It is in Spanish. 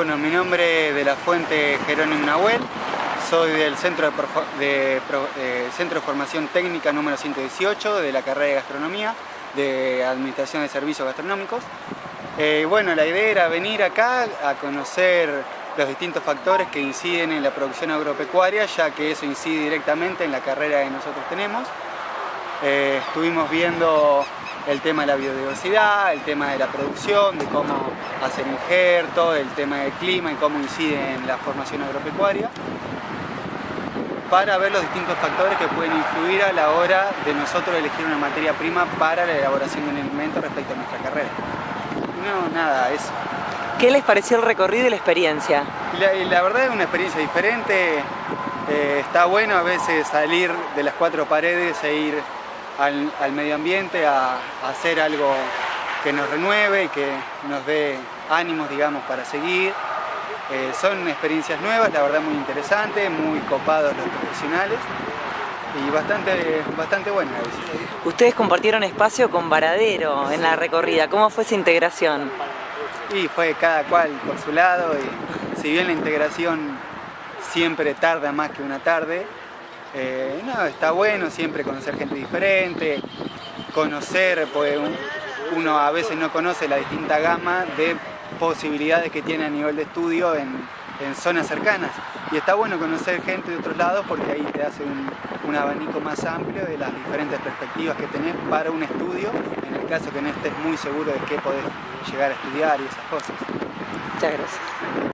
Bueno, mi nombre es de la fuente Jerónimo Nahuel, soy del Centro de, Centro de Formación Técnica número 118 de la carrera de Gastronomía, de Administración de Servicios Gastronómicos. Eh, bueno, la idea era venir acá a conocer los distintos factores que inciden en la producción agropecuaria, ya que eso incide directamente en la carrera que nosotros tenemos. Eh, estuvimos viendo el tema de la biodiversidad, el tema de la producción, de cómo hacer injerto, el tema del clima y cómo incide en la formación agropecuaria para ver los distintos factores que pueden influir a la hora de nosotros elegir una materia prima para la elaboración de un alimento respecto a nuestra carrera. No, nada, eso. ¿Qué les pareció el recorrido y la experiencia? La, verdad es una experiencia diferente, eh, está bueno a veces salir de las cuatro paredes e ir al, medio ambiente a, hacer algo que nos renueve y que nos dé ánimos, digamos, para seguir. Eh, son experiencias nuevas, la verdad muy interesantes, muy copados los profesionales y bastante, bastante buena la visita. Ustedes compartieron espacio con Varadero en la recorrida, ¿cómo fue esa integración? Y fue cada cual por su lado y si bien la integración siempre tarda más que una tarde, eh, no, está bueno siempre conocer gente diferente, conocer, pues uno a veces no conoce la distinta gama de posibilidades que tiene a nivel de estudio en, zonas cercanas. Y está bueno conocer gente de otros lados porque ahí te hace un, un, abanico más amplio de las diferentes perspectivas que tenés para un estudio, en el caso que no estés muy seguro de qué podés llegar a estudiar y esas cosas. Muchas gracias.